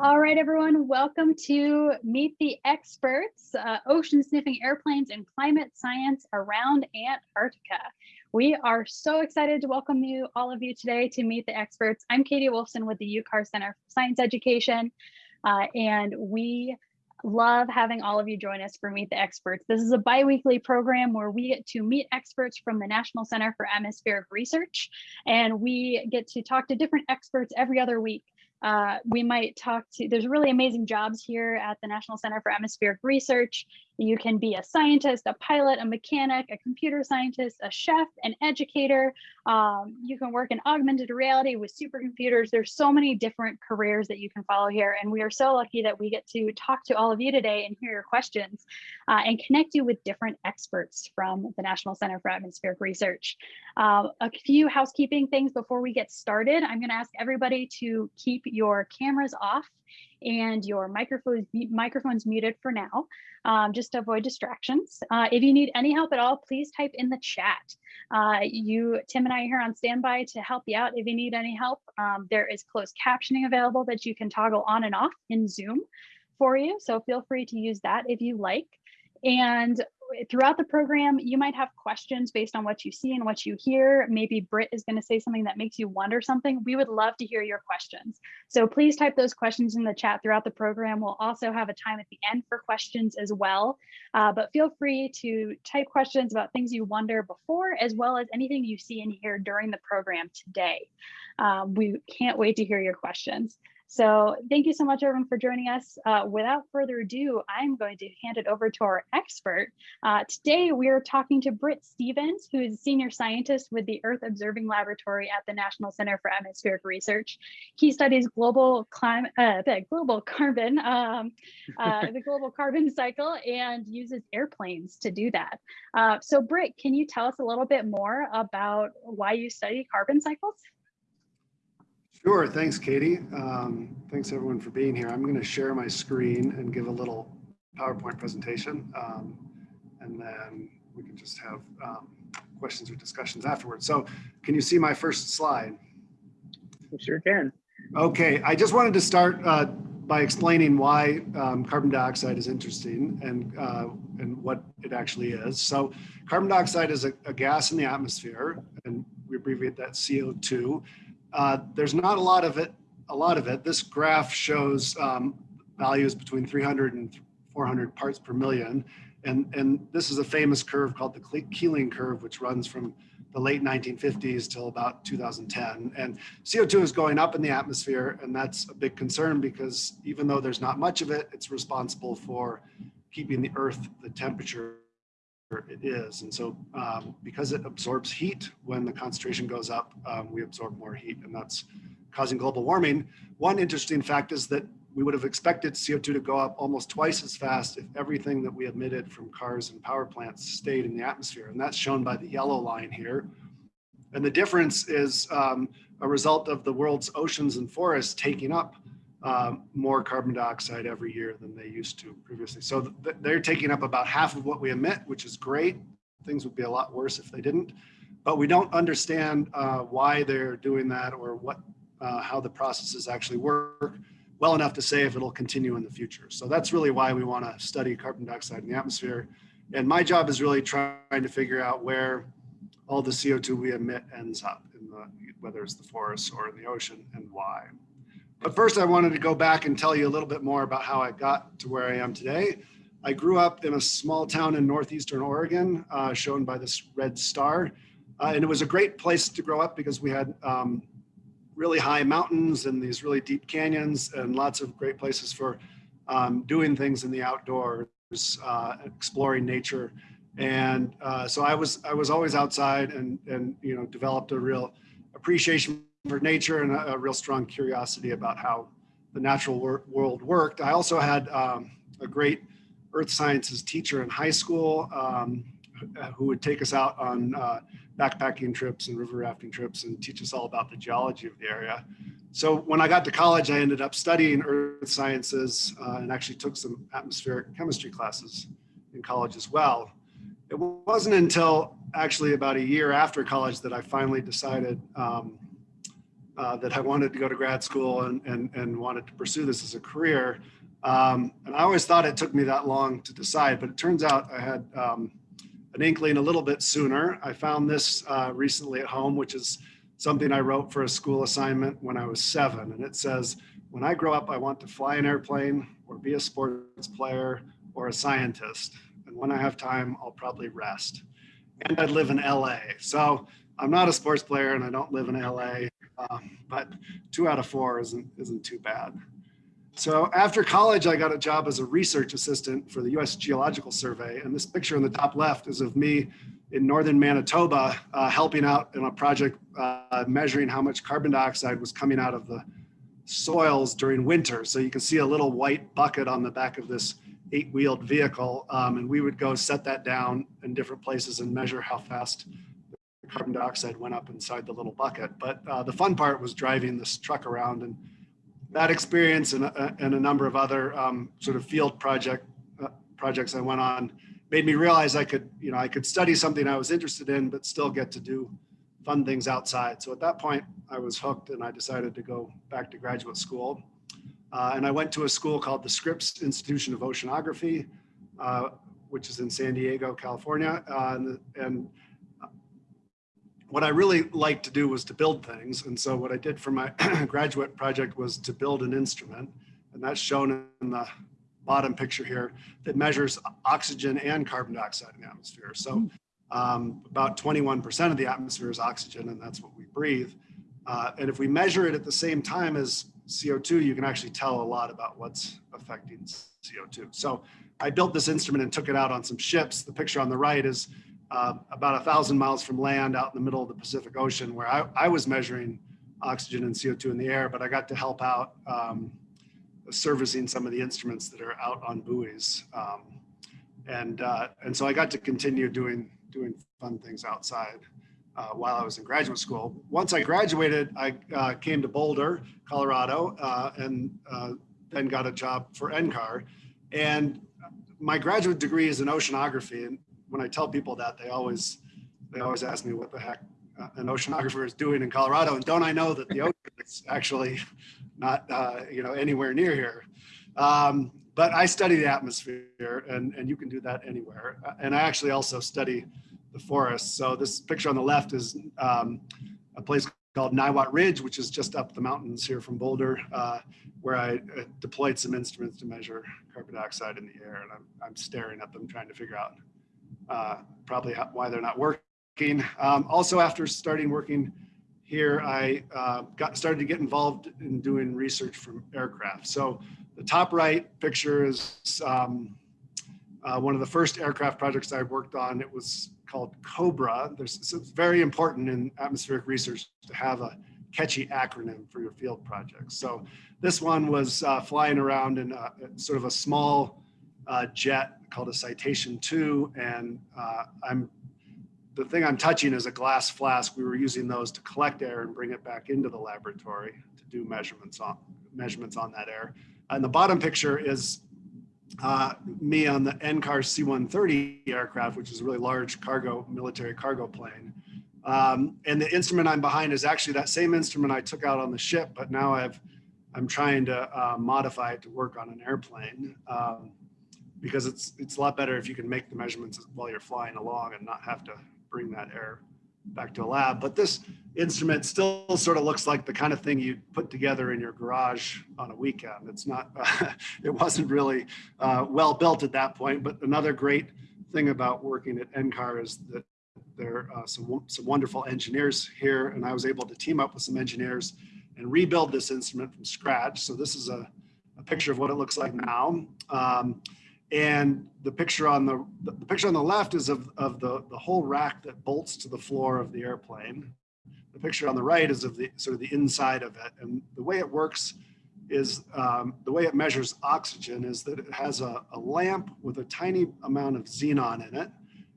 All right, everyone, welcome to Meet the Experts, uh, ocean sniffing airplanes and climate science around Antarctica. We are so excited to welcome you, all of you today to Meet the Experts. I'm Katie Wolfson with the UCAR Center for Science Education, uh, and we love having all of you join us for Meet the Experts. This is a bi-weekly program where we get to meet experts from the National Center for Atmospheric Research, and we get to talk to different experts every other week uh, we might talk to, there's really amazing jobs here at the National Center for Atmospheric Research. You can be a scientist, a pilot, a mechanic, a computer scientist, a chef, an educator. Um, you can work in augmented reality with supercomputers. There's so many different careers that you can follow here. And we are so lucky that we get to talk to all of you today and hear your questions uh, and connect you with different experts from the National Center for Atmospheric Research. Uh, a few housekeeping things before we get started. I'm gonna ask everybody to keep your cameras off and your microphones, microphones muted for now, um, just to avoid distractions. Uh, if you need any help at all, please type in the chat. Uh, you, Tim and I are here on standby to help you out if you need any help. Um, there is closed captioning available that you can toggle on and off in Zoom for you. So feel free to use that if you like. And throughout the program, you might have questions based on what you see and what you hear. Maybe Britt is going to say something that makes you wonder something. We would love to hear your questions. So please type those questions in the chat throughout the program. We'll also have a time at the end for questions as well. Uh, but feel free to type questions about things you wonder before, as well as anything you see and hear during the program today. Um, we can't wait to hear your questions. So thank you so much, everyone, for joining us. Uh, without further ado, I'm going to hand it over to our expert. Uh, today, we are talking to Britt Stephens, who is a senior scientist with the Earth Observing Laboratory at the National Center for Atmospheric Research. He studies global climate, uh, global carbon, um, uh, the global carbon cycle, and uses airplanes to do that. Uh, so, Britt, can you tell us a little bit more about why you study carbon cycles? Sure, thanks, Katie. Um, thanks everyone for being here. I'm going to share my screen and give a little PowerPoint presentation, um, and then we can just have um, questions or discussions afterwards. So can you see my first slide? We sure can. Okay, I just wanted to start uh, by explaining why um, carbon dioxide is interesting and, uh, and what it actually is. So carbon dioxide is a, a gas in the atmosphere, and we abbreviate that CO2. Uh, there's not a lot of it. A lot of it. This graph shows um, values between 300 and 400 parts per million, and and this is a famous curve called the Keeling curve, which runs from the late 1950s till about 2010. And CO2 is going up in the atmosphere, and that's a big concern because even though there's not much of it, it's responsible for keeping the Earth the temperature it is. And so um, because it absorbs heat, when the concentration goes up, um, we absorb more heat and that's causing global warming. One interesting fact is that we would have expected CO2 to go up almost twice as fast if everything that we emitted from cars and power plants stayed in the atmosphere. And that's shown by the yellow line here. And the difference is um, a result of the world's oceans and forests taking up um, more carbon dioxide every year than they used to previously. So th they're taking up about half of what we emit, which is great. Things would be a lot worse if they didn't. But we don't understand uh, why they're doing that or what uh, how the processes actually work well enough to say if it'll continue in the future. So that's really why we want to study carbon dioxide in the atmosphere. And my job is really trying to figure out where all the CO2 we emit ends up, in the, whether it's the forests or in the ocean and why. But first I wanted to go back and tell you a little bit more about how I got to where I am today. I grew up in a small town in Northeastern Oregon, uh, shown by this red star. Uh, and it was a great place to grow up because we had um, really high mountains and these really deep canyons and lots of great places for um, doing things in the outdoors, uh, exploring nature. And uh, so I was I was always outside and and you know developed a real appreciation for nature and a, a, real strong curiosity about how the natural wor world worked. I also had um, a great earth sciences teacher in high school um, who would take us out on uh, backpacking trips and river rafting trips and teach us all about the geology of the area. So when I got to college, I ended up studying earth sciences uh, and actually took some atmospheric chemistry classes in college as well. It wasn't until actually about a year after college that I finally decided um, uh, that I wanted to go to grad school and, and, and wanted to pursue this as a career. Um, and I always thought it took me that long to decide, but it turns out I had um, an inkling a little bit sooner. I found this uh, recently at home, which is something I wrote for a school assignment when I was seven. And it says, when I grow up, I want to fly an airplane or be a sports player or a scientist. And when I have time, I'll probably rest. And I'd live in LA. So I'm not a sports player and I don't live in LA, um, but two out of four isn't, isn't too bad. So after college, I got a job as a research assistant for the US Geological Survey. And this picture on the top left is of me in northern Manitoba uh, helping out in a project uh, measuring how much carbon dioxide was coming out of the soils during winter. So you can see a little white bucket on the back of this eight wheeled vehicle. Um, and we would go set that down in different places and measure how fast carbon dioxide went up inside the little bucket. But uh, the fun part was driving this truck around and that experience and, uh, and a number of other um, sort of field project uh, projects I went on made me realize I could, you know, I could study something I was interested in, but still get to do fun things outside. So at that point, I was hooked and I decided to go back to graduate school. Uh, and I went to a school called the Scripps Institution of Oceanography, uh, which is in San Diego, California. Uh, and, and what I really liked to do was to build things. And so what I did for my graduate project was to build an instrument. And that's shown in the bottom picture here that measures oxygen and carbon dioxide in the atmosphere. So um, about 21% of the atmosphere is oxygen and that's what we breathe. Uh, and if we measure it at the same time as CO2, you can actually tell a lot about what's affecting CO2. So I built this instrument and took it out on some ships. The picture on the right is uh, about a thousand miles from land out in the middle of the Pacific Ocean where I, I was measuring oxygen and CO2 in the air, but I got to help out um, servicing some of the instruments that are out on buoys. Um, and, uh, and so I got to continue doing, doing fun things outside uh, while I was in graduate school. Once I graduated, I uh, came to Boulder, Colorado, uh, and uh, then got a job for NCAR. And my graduate degree is in oceanography. And when I tell people that, they always, they always ask me what the heck uh, an oceanographer is doing in Colorado. And don't I know that the ocean is actually not uh, you know anywhere near here. Um, but I study the atmosphere and, and you can do that anywhere. Uh, and I actually also study the forests. So this picture on the left is um, a place called Niwot Ridge, which is just up the mountains here from Boulder, uh, where I deployed some instruments to measure carbon dioxide in the air. And I'm, I'm staring at them trying to figure out uh, probably why they're not working. Um, also, after starting working here, I uh, got started to get involved in doing research from aircraft. So the top right picture is um, uh, one of the first aircraft projects I worked on. It was called COBRA. There's, it's very important in atmospheric research to have a catchy acronym for your field projects. So this one was uh, flying around in a, sort of a small uh, jet called a Citation 2, and uh, I'm the thing I'm touching is a glass flask. We were using those to collect air and bring it back into the laboratory to do measurements on measurements on that air. And the bottom picture is uh, me on the NCAR C-130 aircraft, which is a really large cargo, military cargo plane. Um, and the instrument I'm behind is actually that same instrument I took out on the ship, but now I've, I'm trying to uh, modify it to work on an airplane. Um, because it's it's a lot better if you can make the measurements while you're flying along and not have to bring that air back to a lab. But this instrument still sort of looks like the kind of thing you'd put together in your garage on a weekend. It's not, uh, it wasn't really uh, well built at that point. But another great thing about working at NCAR is that there are uh, some, some wonderful engineers here. And I was able to team up with some engineers and rebuild this instrument from scratch. So this is a, a picture of what it looks like now. Um, and the picture on the, the picture on the left is of, of the, the whole rack that bolts to the floor of the airplane. The picture on the right is of the sort of the inside of it. And the way it works is um, the way it measures oxygen is that it has a, a lamp with a tiny amount of xenon in it.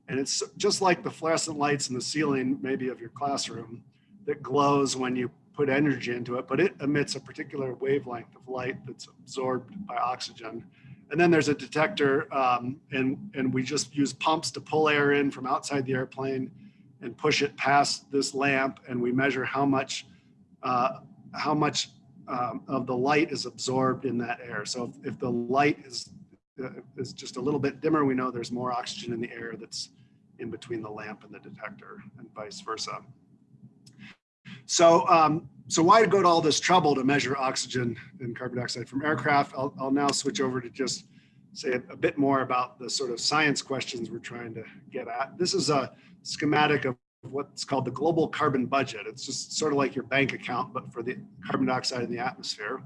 And it's just like the fluorescent lights in the ceiling, maybe of your classroom, that glows when you put energy into it, but it emits a particular wavelength of light that's absorbed by oxygen. And then there's a detector um, and, and we just use pumps to pull air in from outside the airplane and push it past this lamp and we measure how much uh, how much um, of the light is absorbed in that air. So if, if the light is, uh, is just a little bit dimmer, we know there's more oxygen in the air that's in between the lamp and the detector and vice versa. So, um, so why go to all this trouble to measure oxygen and carbon dioxide from aircraft? I'll, I'll now switch over to just say a, a bit more about the sort of science questions we're trying to get at. This is a schematic of what's called the global carbon budget. It's just sort of like your bank account, but for the carbon dioxide in the atmosphere.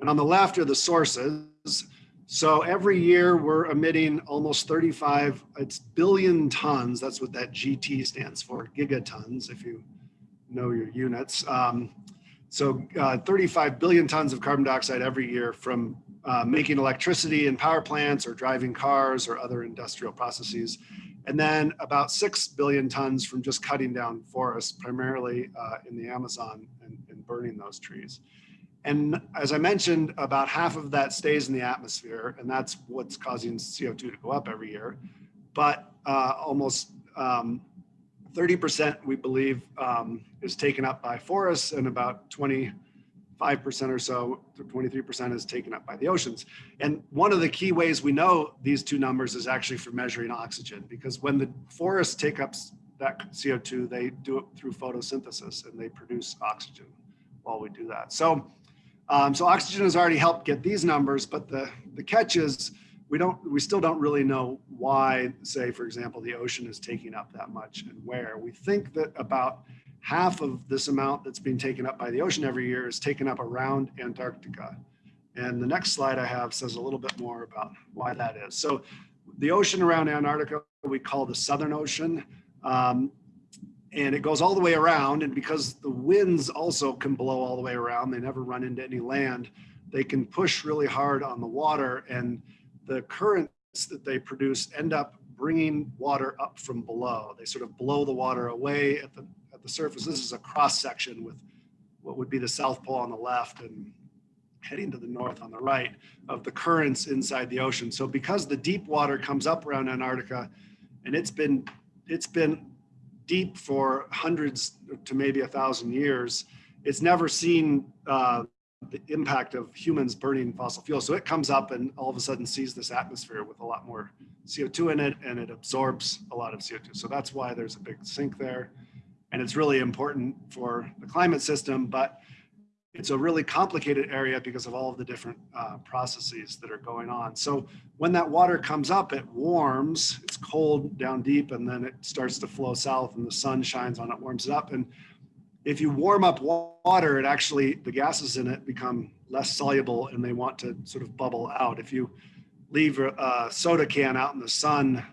And on the left are the sources. So every year we're emitting almost 35, it's billion tons. That's what that GT stands for, gigatons, if you know your units. Um, so uh, 35 billion tons of carbon dioxide every year from uh, making electricity in power plants or driving cars or other industrial processes. And then about 6 billion tons from just cutting down forests, primarily uh, in the Amazon and, and burning those trees. And as I mentioned, about half of that stays in the atmosphere, and that's what's causing CO2 to go up every year. But uh, almost 30% um, we believe um, is taken up by forests and about 25% or so, 23% is taken up by the oceans. And one of the key ways we know these two numbers is actually for measuring oxygen, because when the forests take up that CO2, they do it through photosynthesis and they produce oxygen while we do that. So um, so oxygen has already helped get these numbers, but the, the catch is we don't, we still don't really know why, say, for example, the ocean is taking up that much and where. We think that about half of this amount that's being taken up by the ocean every year is taken up around Antarctica. And the next slide I have says a little bit more about why that is. So the ocean around Antarctica, we call the Southern Ocean. Um, and it goes all the way around. And because the winds also can blow all the way around, they never run into any land. They can push really hard on the water, and the currents that they produce end up bringing water up from below. They sort of blow the water away at the the surface. This is a cross section with what would be the South Pole on the left and heading to the north on the right of the currents inside the ocean. So because the deep water comes up around Antarctica and it's been it's been deep for hundreds to maybe a thousand years, it's never seen uh, the impact of humans burning fossil fuels. So it comes up and all of a sudden sees this atmosphere with a lot more CO2 in it and it absorbs a lot of CO2. So that's why there's a big sink there. And it's really important for the climate system, but it's a really complicated area because of all of the different uh, processes that are going on. So when that water comes up, it warms, it's cold down deep, and then it starts to flow south and the sun shines on it, warms it up. And if you warm up water, it actually, the gases in it become less soluble and they want to sort of bubble out. If you leave a soda can out in the sun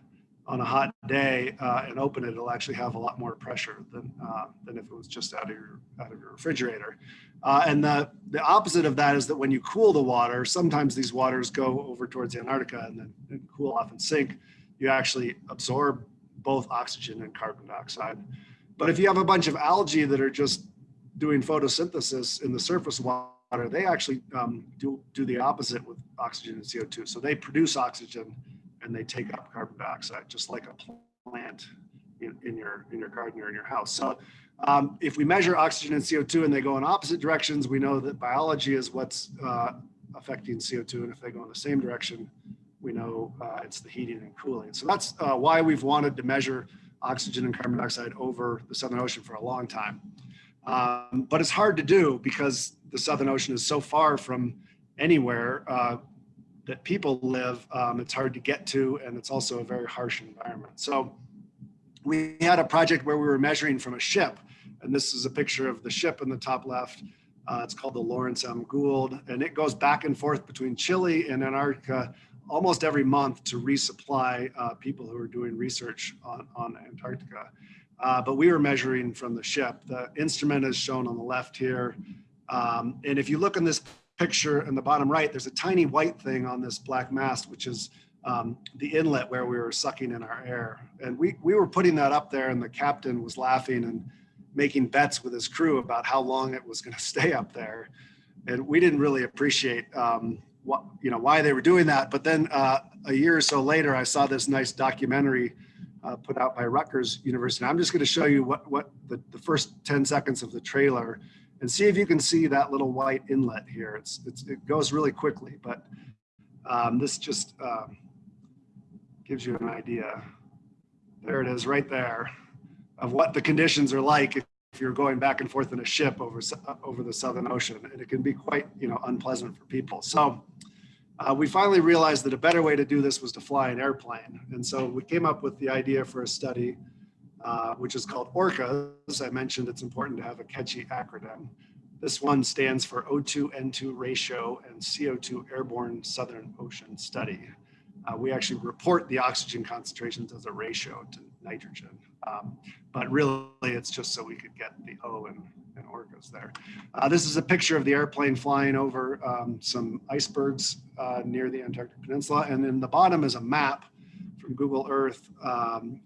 on a hot day uh, and open it, it'll actually have a lot more pressure than, uh, than if it was just out of your, out of your refrigerator. Uh, and the, the opposite of that is that when you cool the water, sometimes these waters go over towards Antarctica and then and cool off and sink. You actually absorb both oxygen and carbon dioxide. But if you have a bunch of algae that are just doing photosynthesis in the surface water, they actually um, do, do the opposite with oxygen and CO2. So they produce oxygen and they take up carbon dioxide, just like a plant in, in your in your garden or in your house. So um, if we measure oxygen and CO2 and they go in opposite directions, we know that biology is what's uh, affecting CO2. And if they go in the same direction, we know uh, it's the heating and cooling. So that's uh, why we've wanted to measure oxygen and carbon dioxide over the Southern Ocean for a long time. Um, but it's hard to do because the Southern Ocean is so far from anywhere uh, that people live. Um, it's hard to get to, and it's also a very harsh environment. So we had a project where we were measuring from a ship and this is a picture of the ship in the top left. Uh, it's called the Lawrence M. Gould, and it goes back and forth between Chile and Antarctica almost every month to resupply uh, people who are doing research on, on Antarctica. Uh, but we were measuring from the ship. The instrument is shown on the left here. Um, and if you look in this picture in the bottom right, there's a tiny white thing on this black mast, which is um, the inlet where we were sucking in our air. And we, we were putting that up there and the captain was laughing and making bets with his crew about how long it was going to stay up there. And we didn't really appreciate um, what, you know, why they were doing that. But then uh, a year or so later, I saw this nice documentary uh, put out by Rutgers University. And I'm just going to show you what, what the, the first 10 seconds of the trailer. And see if you can see that little white inlet here. It's, it's it goes really quickly, but um, this just um, gives you an idea. There it is right there of what the conditions are like if you're going back and forth in a ship over, over the Southern Ocean. And it can be quite, you know, unpleasant for people. So uh, we finally realized that a better way to do this was to fly an airplane. And so we came up with the idea for a study, uh, which is called ORCA. As I mentioned, it's important to have a catchy acronym. This one stands for O2N2 ratio and CO2 airborne Southern Ocean study. Uh, we actually report the oxygen concentrations as a ratio to nitrogen. Um, but really it's just so we could get the O and, and orcas there. Uh, this is a picture of the airplane flying over um, some icebergs uh, near the Antarctic Peninsula. And in the bottom is a map from Google Earth. Um,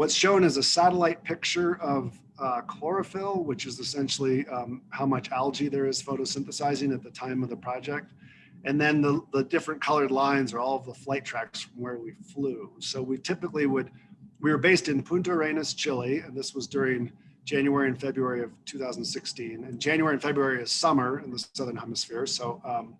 what's shown is a satellite picture of uh, chlorophyll, which is essentially um, how much algae there is photosynthesizing at the time of the project. And then the, the different colored lines are all of the flight tracks from where we flew. So we typically would we were based in Punta Arenas, Chile, and this was during January and February of 2016. And January and February is summer in the Southern Hemisphere. So, um,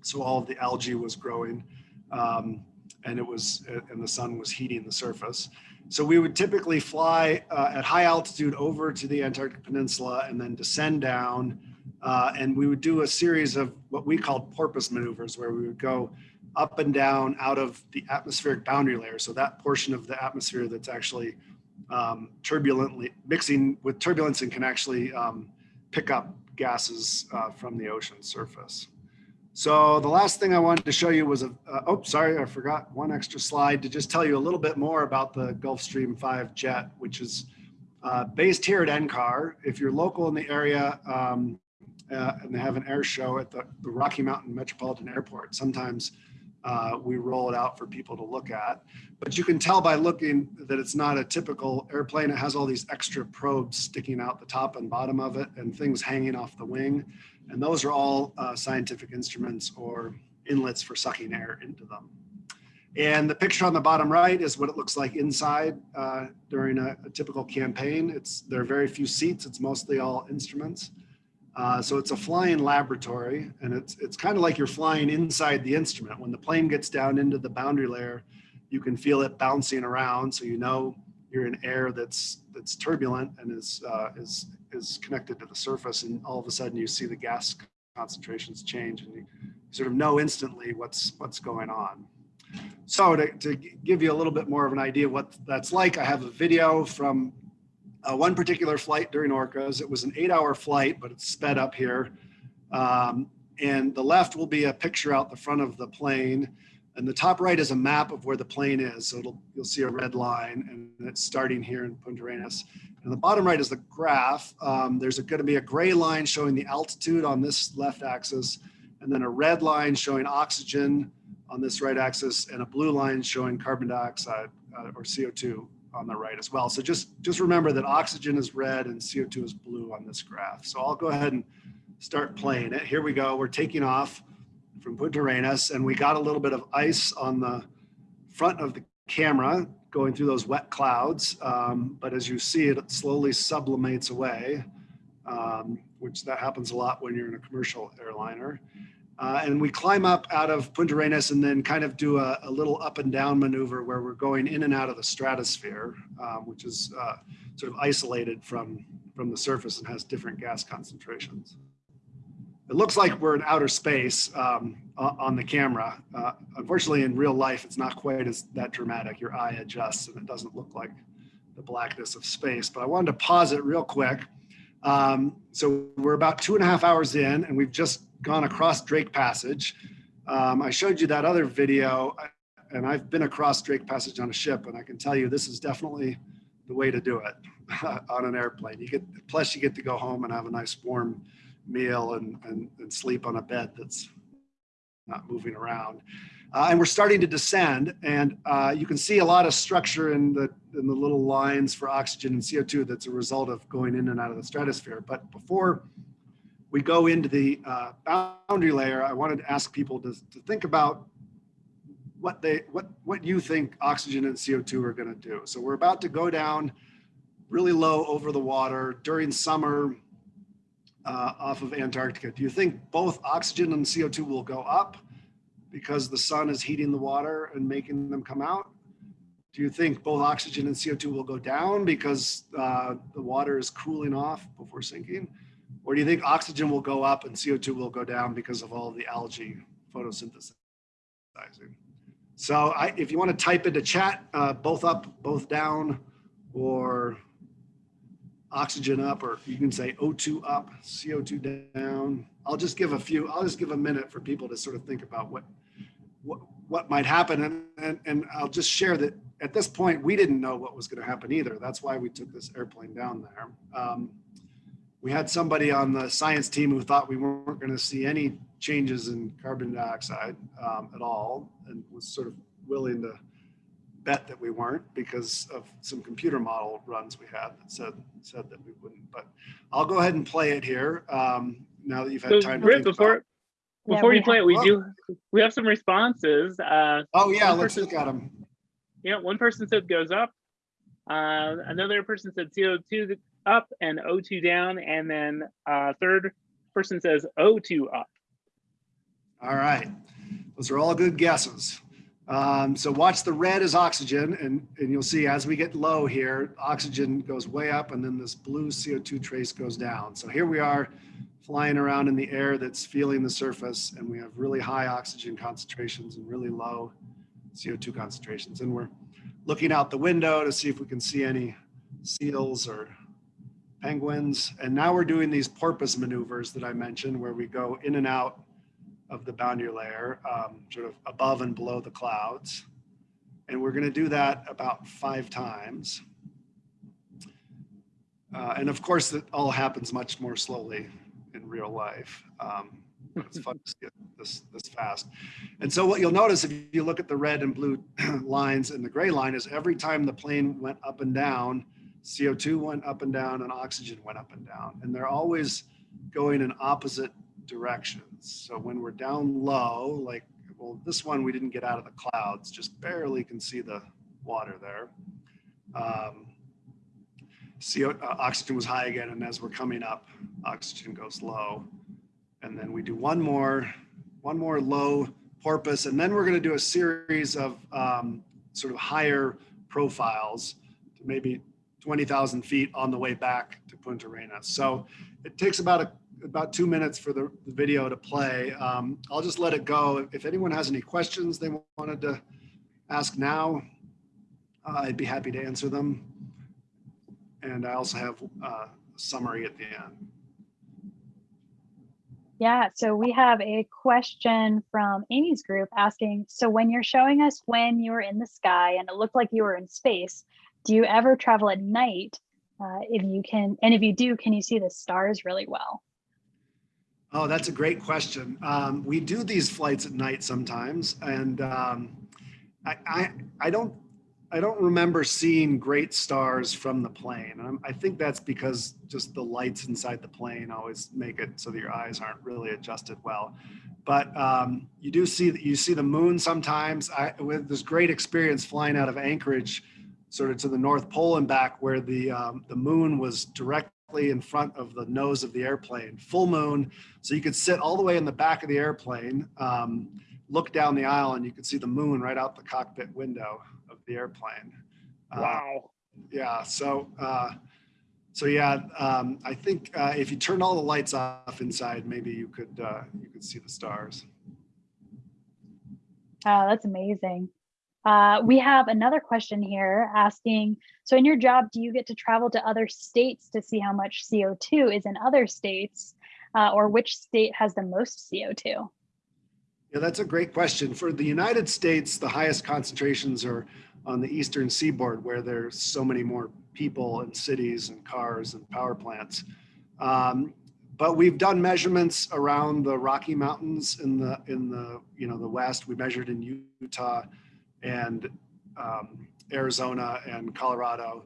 so all of the algae was growing um, and it was, and the sun was heating the surface. So we would typically fly uh, at high altitude over to the Antarctic Peninsula and then descend down. Uh, and we would do a series of what we called porpoise maneuvers where we would go up and down out of the atmospheric boundary layer. So that portion of the atmosphere that's actually um, turbulently mixing with turbulence and can actually um, pick up gases uh, from the ocean surface. So the last thing I wanted to show you was a, uh, oh, sorry, I forgot one extra slide to just tell you a little bit more about the Gulfstream 5 jet, which is uh, based here at NCAR. If you're local in the area um, uh, and they have an air show at the, the Rocky Mountain Metropolitan Airport, sometimes uh, we roll it out for people to look at. But you can tell by looking that it's not a typical airplane. It has all these extra probes sticking out the top and bottom of it and things hanging off the wing. And those are all uh, scientific instruments or inlets for sucking air into them. And the picture on the bottom right is what it looks like inside uh, during a, a, typical campaign. It's There are very few seats. It's mostly all instruments. Uh, so it's a flying laboratory and it's, it's kind of like you're flying inside the instrument. When the plane gets down into the boundary layer, you can feel it bouncing around. So you know you're in air that's, that's turbulent and is, uh, is, is connected to the surface. And all of a sudden you see the gas concentrations change and you sort of know instantly what's, what's going on. So to, to give you a little bit more of an idea what that's like, I have a video from uh, one particular flight during Orcas, it was an eight hour flight, but it's sped up here. Um, and the left will be a picture out the front of the plane. And the top right is a map of where the plane is. So you'll see a red line and it's starting here in Punta Arenas. And the bottom right is the graph. Um, there's going to be a gray line showing the altitude on this left axis, and then a red line showing oxygen on this right axis, and a blue line showing carbon dioxide uh, or CO2 on the right as well. So just, just remember that oxygen is red and CO2 is blue on this graph. So I'll go ahead and start playing it. Here we go. We're taking off from Punta Arenas and we got a little bit of ice on the front of the camera going through those wet clouds. Um, but as you see it, slowly sublimates away, um, which that happens a lot when you're in a commercial airliner. Uh, and we climb up out of Punta Arenas and then kind of do a, a, little up and down maneuver where we're going in and out of the stratosphere, um, which is uh, sort of isolated from, from the surface and has different gas concentrations. It looks like we're in outer space um, on the camera. Uh, unfortunately, in real life, it's not quite as that dramatic. Your eye adjusts and it doesn't look like the blackness of space. But I wanted to pause it real quick. Um, so we're about two and a half hours in and we've just gone across Drake Passage. Um, I showed you that other video and I've been across Drake Passage on a ship and I can tell you this is definitely the way to do it on an airplane. You get, plus you get to go home and have a nice warm meal and, and, and sleep on a bed that's not moving around. Uh, and we're starting to descend and uh, you can see a lot of structure in the, in the little lines for oxygen and CO2 that's a result of going in and out of the stratosphere. But before we go into the uh, boundary layer, I wanted to ask people to, to think about what they what what you think oxygen and CO2 are going to do. So we're about to go down really low over the water during summer. Uh, off of Antarctica, do you think both oxygen and CO2 will go up because the sun is heating the water and making them come out? Do you think both oxygen and CO2 will go down because uh, the water is cooling off before sinking? Or do you think oxygen will go up and CO2 will go down because of all the algae photosynthesizing? So I, if you want to type into chat, uh, both up, both down, or oxygen up, or you can say O2 up, CO2 down. I'll just give a few, I'll just give a minute for people to sort of think about what, what, what might happen. And, and, and I'll just share that at this point, we didn't know what was going to happen either. That's why we took this airplane down there. Um, we had somebody on the science team who thought we weren't going to see any changes in carbon dioxide um, at all and was sort of willing to bet that we weren't because of some computer model runs we had that said said that we wouldn't. But I'll go ahead and play it here um, now that you've had So time to Rick, think before about- Yeah, before we you play it, we have- do we have some responses. Uh, Oh yeah, one let's person- look at them. yeah, one person said goes up. Uh, another person said CO2 up and O2 down, and then uh, third person says O2 up. All right, those are all good guesses. Um, so watch the red is oxygen, and, and you'll see as we get low here, oxygen goes way up, and then this blue CO2 trace goes down. So here we are flying around in the air that's feeling the surface, and we have really high oxygen concentrations and really low CO2 concentrations. And we're looking out the window to see if we can see any seals or penguins. And now we're doing these porpoise maneuvers that I mentioned, where we go in and out of the boundary layer, um, sort of above and below the clouds. And we're going to do that about five times. Uh, and of course, it all happens much more slowly in real life. Um, it's fun to see it this, this fast. And so what you'll notice if you look at the red and blue lines and the gray line is every time the plane went up and down, CO2 went up and down and oxygen went up and down. And they're always going in opposite directions. So when we're down low, like, well, this one we didn't get out of the clouds, just barely can see the water there. Um, CO, uh, oxygen was high again, and as we're coming up, oxygen goes low. And then we do one more, one more low porpoise, and then we're going to do a series of um, sort of higher profiles to maybe 20,000 feet on the way back to Punta Arenas. So it takes about a about two minutes for the, video to play. Um, I'll just let it go. If anyone has any questions they wanted to ask now, uh, I'd be happy to answer them. And I also have uh, a summary at the end. Yeah, so we have a question from Amy's group asking, so when you're showing us when you were in the sky and it looked like you were in space, do you ever travel at night? Uh, if you can, and if you do, can you see the stars really well? Oh, that's a great question. Um, we do these flights at night sometimes, and um, I, I, I don't, I don't remember seeing great stars from the plane. I think that's because just the lights inside the plane always make it so that your eyes aren't really adjusted well. But um, you do see that you see the moon sometimes. I, with this great experience flying out of Anchorage, sort of to the North Pole and back, where the um, the moon was directly in front of the nose of the airplane, full moon. So you could sit all the way in the back of the airplane, um, look down the aisle, and you could see the moon right out the cockpit window of the airplane. Uh, Wow. yeah. So, uh, so yeah, um, I think uh, if you turn all the lights off inside, maybe you could uh, you could see the stars. Oh, that's amazing. Uh, we have another question here asking, so in your job, do you get to travel to other states to see how much CO2 is in other states uh, or which state has the most CO2? Yeah, that's a great question. For the United States, the highest concentrations are on the eastern seaboard, where there's so many more people and cities and cars and power plants. Um, but we've done measurements around the Rocky Mountains in the in the you know the west. We measured in Utah and um, Arizona and Colorado.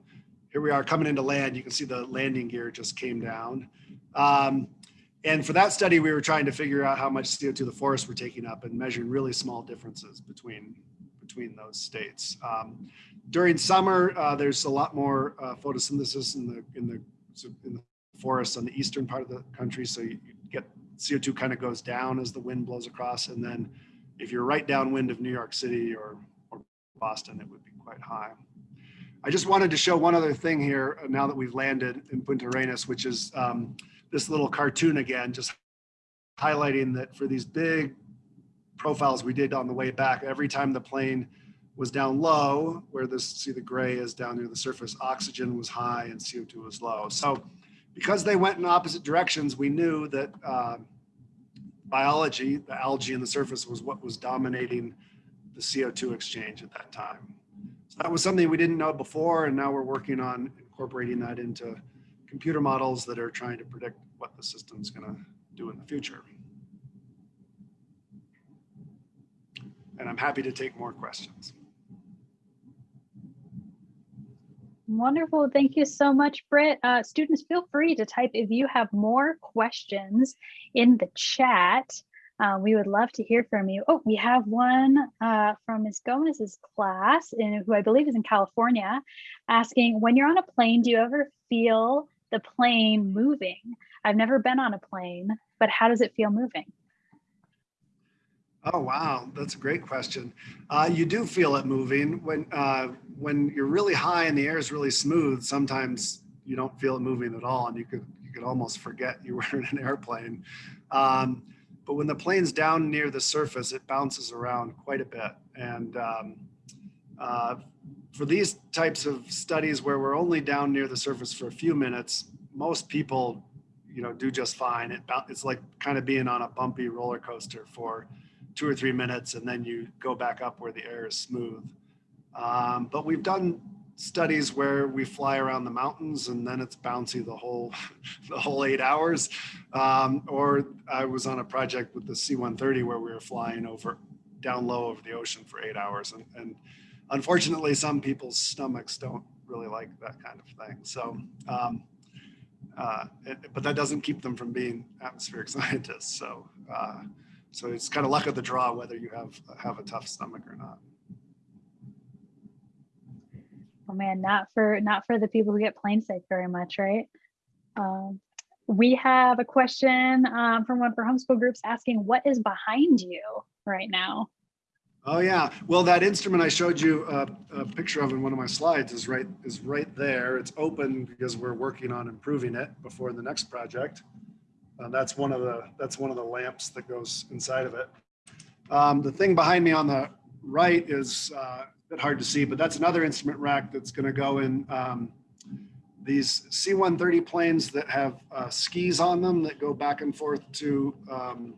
Here we are coming into land. You can see the landing gear just came down. Um, and for that study, we were trying to figure out how much CO2 the forests were taking up and measuring really small differences between between those states. Um, during summer, uh, there's a lot more uh, photosynthesis in the in the in the forests on the eastern part of the country. So you you get CO2 kind of goes down as the wind blows across. And then if you're right downwind of New York City or, or Boston, it would be quite high. I just wanted to show one other thing here uh, now that we've landed in Punta Arenas, which is um, this little cartoon again, just highlighting that for these big profiles we did on the way back, every time the plane was down low, where this, see the gray is down near the surface, oxygen was high and CO2 was low. So because they went in opposite directions, we knew that uh, biology, the algae in the surface was what was dominating the CO2 exchange at that time. So that was something we didn't know before, and now we're working on incorporating that into computer models that are trying to predict what the system's going to do in the future. And I'm happy to take more questions. Wonderful. Thank you so much, Britt. Uh, students, feel free to type if you have more questions in the chat. Uh, we would love to hear from you. Oh, we have one uh, from Ms. Gomez's class, in, who I believe is in California, asking, when you're on a plane, do you ever feel the plane moving? I've never been on a plane, but how does it feel moving? Oh, wow. That's a great question. Uh, you do feel it moving when, uh, when you're really high and the air is really smooth. Sometimes you don't feel it moving at all. And you could, you could almost forget you were in an airplane. Um, but when the plane's down near the surface, it bounces around quite a bit. And um, uh, for these types of studies where we're only down near the surface for a few minutes, most people, you know, do just fine. It, it's like kind of being on a bumpy roller coaster for two or three minutes and then you go back up where the air is smooth. Um, but we've done studies where we fly around the mountains and then it's bouncy the whole the whole eight hours. Um, or I was on a project with the C-130 where we were flying over down low over the ocean for eight hours. And, and unfortunately, some people's stomachs don't really like that kind of thing. So, um, uh, it- but that doesn't keep them from being atmospheric scientists. So, uh, so it's kind of luck of the draw whether you have have a tough stomach or not. Oh man, not for not for the people who get plane sick very much, right? Um, we have a question um, from one of our homeschool groups asking, "What is behind you right now?" Oh yeah, well that instrument I showed you a, a picture of in one of my slides is right is right there. It's open because we're working on improving it before the next project. Uh, that's one of the that's one of the lamps that goes inside of it. Um, the thing behind me on the right is uh, a bit hard to see, but that's another instrument rack that's going to go in um, these C-130 planes that have uh, skis on them that go back and forth to um,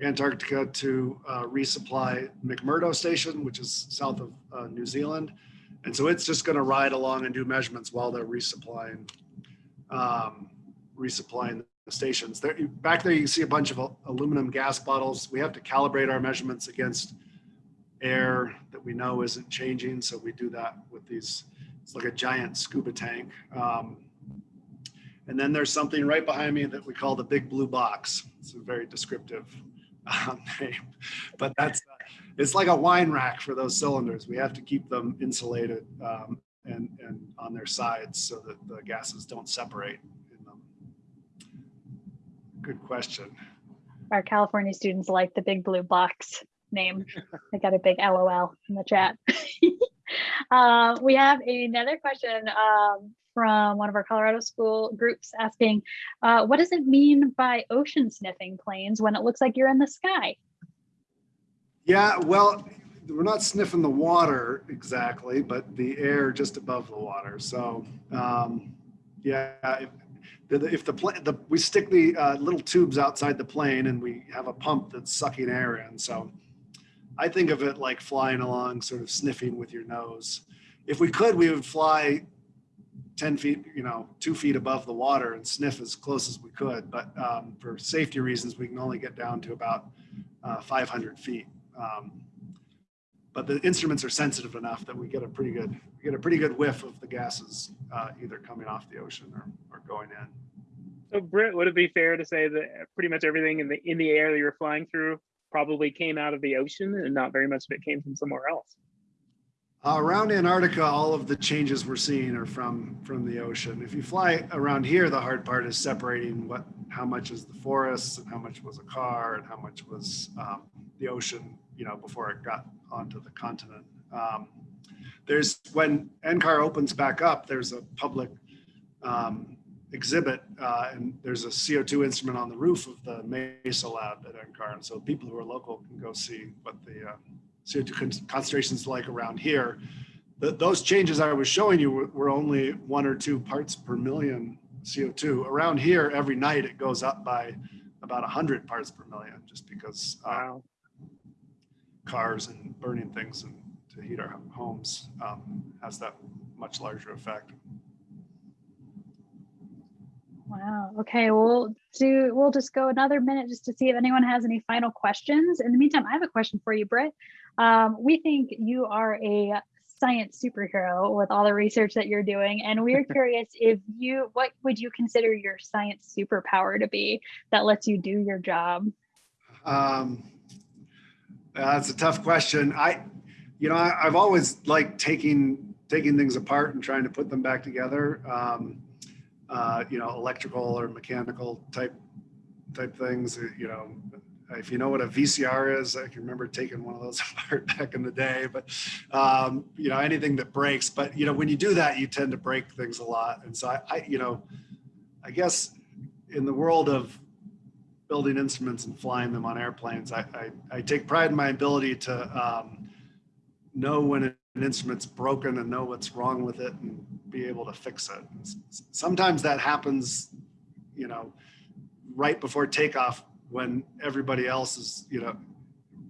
Antarctica to uh, resupply McMurdo Station, which is south of uh, New Zealand. And so it's just going to ride along and do measurements while they're resupplying um, resupplying the stations. There, back there, you see a bunch of al- aluminum gas bottles. We have to calibrate our measurements against air that we know isn't changing. So we do that with these. It's like a giant scuba tank. Um, and then there's something right behind me that we call the big blue box. It's a very descriptive um, name, but that's uh, it's like a wine rack for those cylinders. We have to keep them insulated um, and and on their sides so that the gases don't separate in them. Good question. Our California students like the big blue box name. I got a big LOL in the chat. uh, we have another question um, from one of our Colorado school groups asking, uh, what does it mean by ocean sniffing planes when it looks like you're in the sky? Yeah, well, we're not sniffing the water exactly, but the air just above the water. So, um, yeah, if the, if the plane, we stick the uh, little tubes outside the plane and we have a pump that's sucking air in. So, I think of it like flying along, sort of sniffing with your nose. If we could, we would fly 10 feet, you know, two feet above the water and sniff as close as we could. But um, for safety reasons, we can only get down to about uh, 500 feet. Um, but the instruments are sensitive enough that we get a pretty good we get a pretty good whiff of the gases uh, either coming off the ocean or, or going in. So Britt, would it be fair to say that pretty much everything in the in the air that you're flying through probably came out of the ocean and not very much of it came from somewhere else? Uh, around Antarctica, all of the changes we're seeing are from from the ocean. If you fly around here, the hard part is separating what how much is the forests and how much was a car and how much was um, the ocean, you know, before it got onto the continent. Um, there's when NCAR opens back up, there's a public um, exhibit uh, and there's a CO2 instrument on the roof of the Mesa lab at NCAR. And so people who are local can go see what the uh, CO2 con- concentrations like around here. The, those changes I was showing you were, were only one or two parts per million CO2. Around here, every night it goes up by about 100 parts per million just because uh, Wow. cars and burning things and to heat our homes um, has that much larger effect. Wow. Okay, we'll do. We'll just go another minute just to see if anyone has any final questions. In the meantime, I have a question for you, Britt. Um, we think you are a science superhero with all the research that you're doing, and we're curious if you, what would you consider your science superpower to be that lets you do your job? Um, that's a tough question. I, you know, I, I've always liked taking taking things apart and trying to put them back together. Um, uh, you know, electrical or mechanical type type things. uh, You know, if you know what a VCR is, I can remember taking one of those apart back in the day. But um, you know, anything that breaks. But you know, when you do that, you tend to break things a lot. And so I, I you know, I guess in the world of building instruments and flying them on airplanes, I, I, I take pride in my ability to um, know when an instrument's broken and know what's wrong with it and be able to fix it. Sometimes that happens, you know, right before takeoff when everybody else is, you know,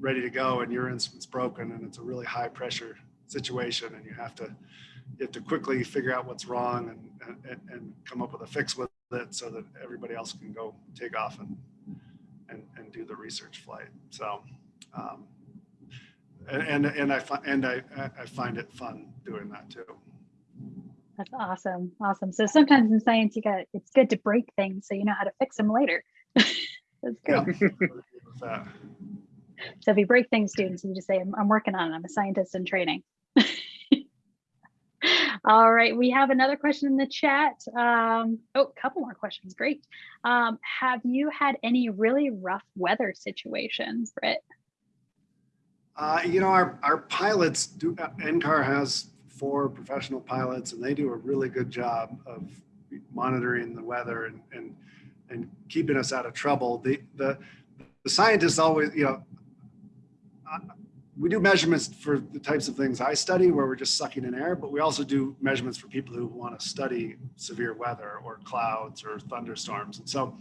ready to go and your instrument's broken and it's a really high pressure situation and you have to you have to quickly figure out what's wrong and, and, and come up with a fix with it so that everybody else can go take off and and, and do the research flight. So, um, and, and, and I find, and I, I find it fun doing that too. That's awesome. Awesome. So sometimes in science, you got it's good to break things so you know how to fix them later. That's Yeah. good. That. So if you break things, students, you just say, I'm, I'm working on it. I'm a scientist in training. All right, we have another question in the chat. Um, oh, a couple more questions. Great. Um, have you had any really rough weather situations, Britt? Uh, you know, our, our pilots do, NCAR has four professional pilots and they do a really good job of monitoring the weather and, and, and keeping us out of trouble. The, the, the scientists always, you know, we do measurements for the types of things I study where we're just sucking in air, but we also do measurements for people who want to study severe weather or clouds or thunderstorms. And so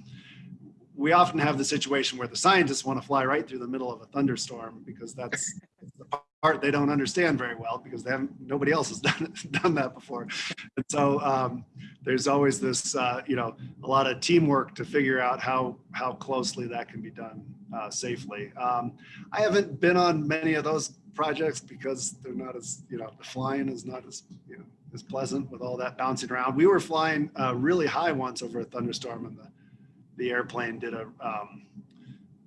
we often have the situation where the scientists want to fly right through the middle of a thunderstorm because that's the part they don't understand very well because they haven't nobody else has done done that before. And so um, there's always this uh, you know a lot of teamwork to figure out how how closely that can be done uh, safely. Um, i haven't been on many of those projects because they're not as you know the flying is not as you know as pleasant with all that bouncing around. We were flying uh, really high once over a thunderstorm and the the airplane did a, um,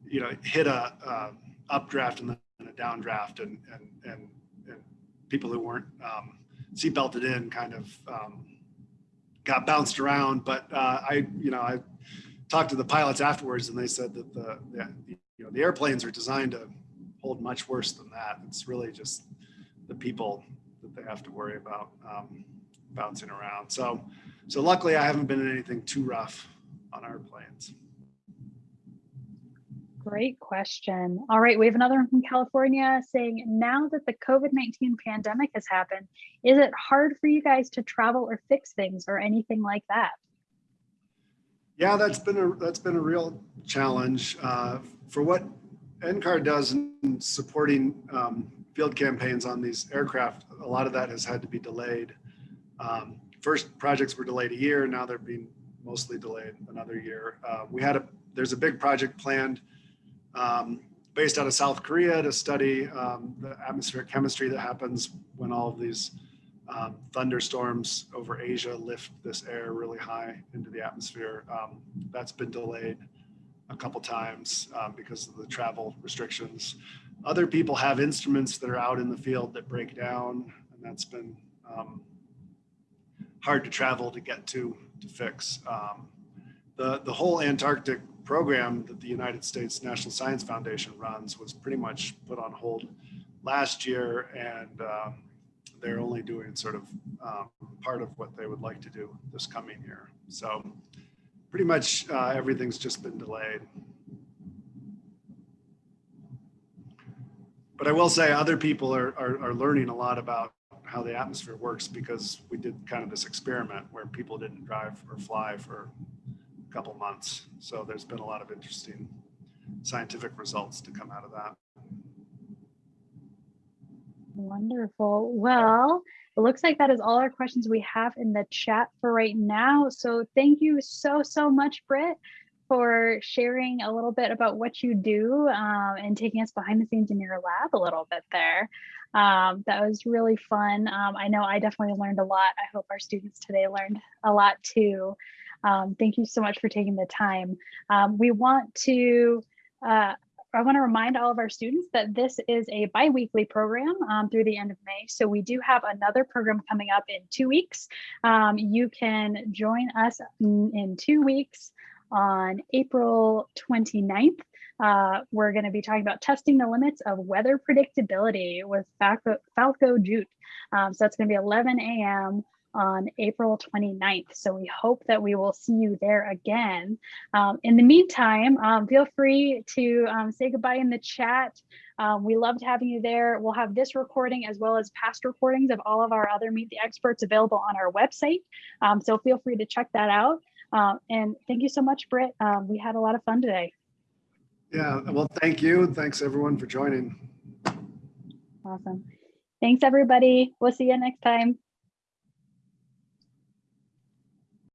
you know, hit a uh, updraft and then a downdraft, and and and, and people who weren't um, seat belted in kind of um, got bounced around. But uh, I, you know, I talked to the pilots afterwards, and they said that the, the you know the airplanes are designed to hold much worse than that. It's really just the people that they have to worry about um, bouncing around. So, so luckily, I haven't been in anything too rough on our planes. Great question. All right, we have another one from California saying, now that the COVID-19 pandemic has happened, is it hard for you guys to travel or fix things or anything like that? Yeah, that's been a that's been a real challenge uh, for what NCAR does in supporting um, field campaigns on these aircraft. A lot of that has had to be delayed. Um, first projects were delayed a year. Now they're being mostly delayed another year. Uh, we had a there's a big project planned um, based out of South Korea to study um, the atmospheric chemistry that happens when all of these um, thunderstorms over Asia lift this air really high into the atmosphere. Um, that's been delayed a couple times um, because of the travel restrictions. Other people have instruments that are out in the field that break down, and that's been um, hard to travel to get to to fix. The the whole Antarctic program that the United States National Science Foundation runs was pretty much put on hold last year, and um, they're only doing sort of um, part of what they would like to do this coming year. So pretty much uh, everything's just been delayed. But I will say other people are, are, are learning a lot about how the atmosphere works because we did kind of this experiment where people didn't drive or fly for couple months. So there's been a lot of interesting scientific results to come out of that. Wonderful. Well, it looks like that is all our questions we have in the chat for right now. So thank you so, so much, Britt, for sharing a little bit about what you do um, and taking us behind the scenes in your lab a little bit there. Um, that was really fun. Um, I know I definitely learned a lot. I hope our students today learned a lot too. Um, thank you so much for taking the time. Um, we want to uh, I want to remind all of our students that this is a bi-weekly program um, through the end of May. So we do have another program coming up in two weeks. Um, you can join us in, in two weeks on April 29th. Uh, we're going to be talking about testing the limits of weather predictability with Falko, Falko Judt. Um, so that's going to be 11 a.m on April 29th. So we hope that we will see you there again. Um, in the meantime, um, feel free to um, say goodbye in the chat. Um, we loved having you there. We'll have this recording as well as past recordings of all of our other Meet the Experts available on our website. Um, so feel free to check that out. Uh, and thank you so much, Britt. we had a lot of fun today. Yeah, well, thank you. And thanks everyone for joining. Awesome. Thanks, everybody. We'll see you next time.